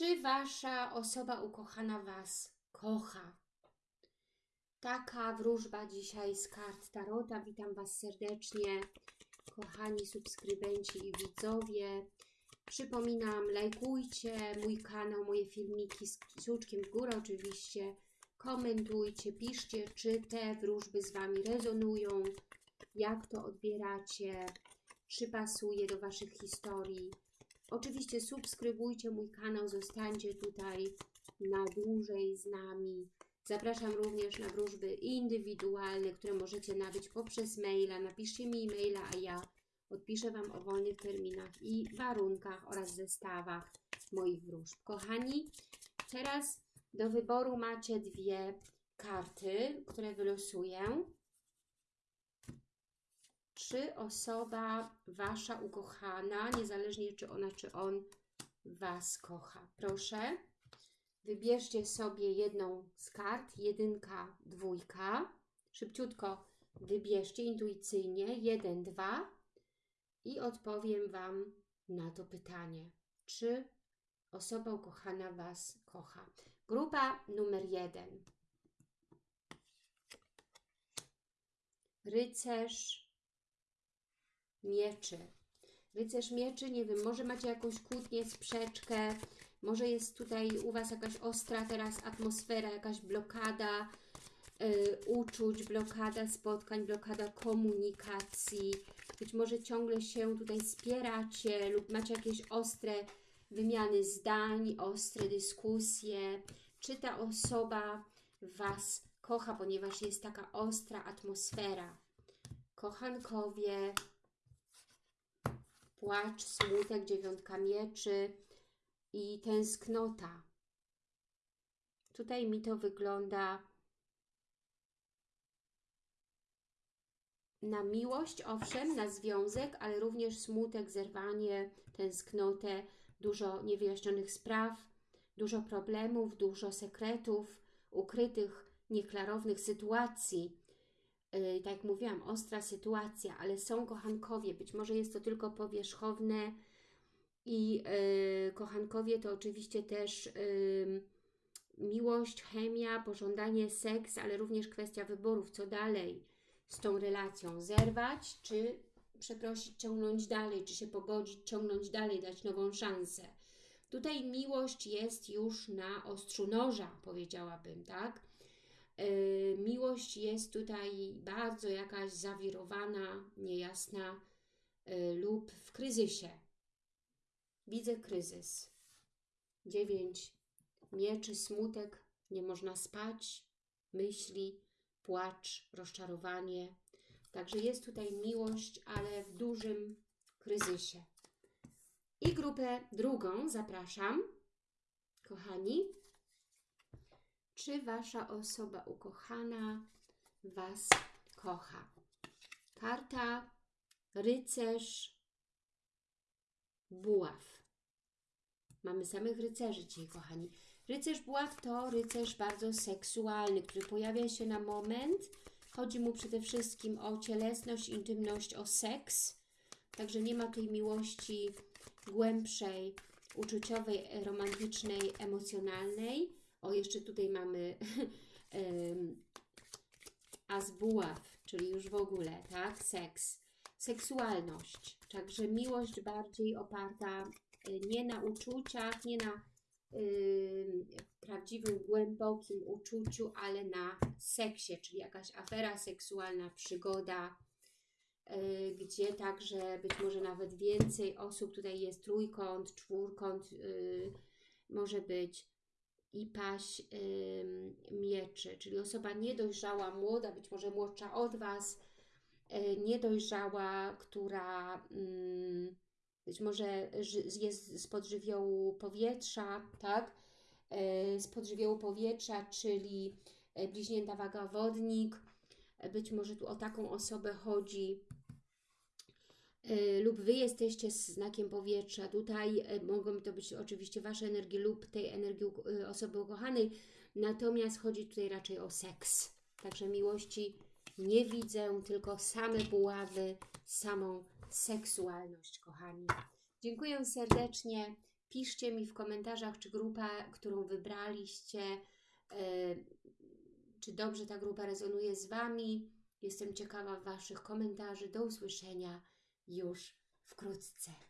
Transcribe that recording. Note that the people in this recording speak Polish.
Czy Wasza osoba ukochana Was kocha? Taka wróżba dzisiaj z kart Tarota. Witam Was serdecznie, kochani subskrybenci i widzowie. Przypominam, lajkujcie mój kanał, moje filmiki z kciuczkiem w górę oczywiście. Komentujcie, piszcie, czy te wróżby z Wami rezonują, jak to odbieracie, czy pasuje do Waszych historii. Oczywiście subskrybujcie mój kanał, zostańcie tutaj na dłużej z nami. Zapraszam również na wróżby indywidualne, które możecie nabyć poprzez maila. Napiszcie mi e-maila, a ja odpiszę Wam o wolnych terminach i warunkach oraz zestawach moich wróżb. Kochani, teraz do wyboru macie dwie karty, które wylosuję. Czy osoba Wasza ukochana, niezależnie czy ona, czy on Was kocha? Proszę, wybierzcie sobie jedną z kart, jedynka, dwójka. Szybciutko wybierzcie intuicyjnie, jeden, dwa i odpowiem Wam na to pytanie. Czy osoba ukochana Was kocha? Grupa numer jeden. Rycerz mieczy. Rycerz mieczy, nie wiem, może macie jakąś kłótnię, sprzeczkę, może jest tutaj u Was jakaś ostra teraz atmosfera, jakaś blokada y, uczuć, blokada spotkań, blokada komunikacji. Być może ciągle się tutaj spieracie lub macie jakieś ostre wymiany zdań, ostre dyskusje. Czy ta osoba Was kocha, ponieważ jest taka ostra atmosfera? Kochankowie, płacz, smutek, dziewiątka mieczy i tęsknota. Tutaj mi to wygląda na miłość, owszem, na związek, ale również smutek, zerwanie, tęsknotę, dużo niewyjaśnionych spraw, dużo problemów, dużo sekretów, ukrytych, nieklarownych sytuacji. Yy, tak jak mówiłam, ostra sytuacja, ale są kochankowie. Być może jest to tylko powierzchowne i yy, kochankowie to oczywiście też yy, miłość, chemia, pożądanie, seks, ale również kwestia wyborów, co dalej z tą relacją. Zerwać, czy przeprosić, ciągnąć dalej, czy się pogodzić, ciągnąć dalej, dać nową szansę. Tutaj miłość jest już na ostrzu noża, powiedziałabym, tak? Yy, miłość jest tutaj bardzo jakaś zawirowana, niejasna yy, lub w kryzysie. Widzę kryzys. Dziewięć mieczy, smutek, nie można spać, myśli, płacz, rozczarowanie. Także jest tutaj miłość, ale w dużym kryzysie. I grupę drugą zapraszam, kochani. Czy Wasza osoba ukochana Was kocha? Karta rycerz buław. Mamy samych rycerzy dzisiaj, kochani. Rycerz buław to rycerz bardzo seksualny, który pojawia się na moment. Chodzi mu przede wszystkim o cielesność, intymność, o seks. Także nie ma tej miłości głębszej, uczuciowej, romantycznej, emocjonalnej. O, jeszcze tutaj mamy as buław, czyli już w ogóle, tak? Seks. Seksualność. Także miłość bardziej oparta y, nie na uczuciach, nie na y, prawdziwym, głębokim uczuciu, ale na seksie, czyli jakaś afera seksualna, przygoda, y, gdzie także być może nawet więcej osób, tutaj jest trójkąt, czwórkąt, y, może być i paść mieczy, czyli osoba niedojrzała, młoda, być może młodsza od Was, y, niedojrzała, która być może jest spod żywiołu powietrza, tak? Spod żywiołu powietrza, czyli bliźnięta waga wodnik. Być może tu o taką osobę chodzi, lub Wy jesteście z znakiem powietrza. Tutaj mogą to być oczywiście Wasze energie lub tej energii osoby ukochanej, natomiast chodzi tutaj raczej o seks. Także miłości nie widzę, tylko same buławy, samą seksualność, kochani. Dziękuję serdecznie. Piszcie mi w komentarzach, czy grupa, którą wybraliście, e, czy dobrze ta grupa rezonuje z Wami. Jestem ciekawa Waszych komentarzy. Do usłyszenia już wkrótce.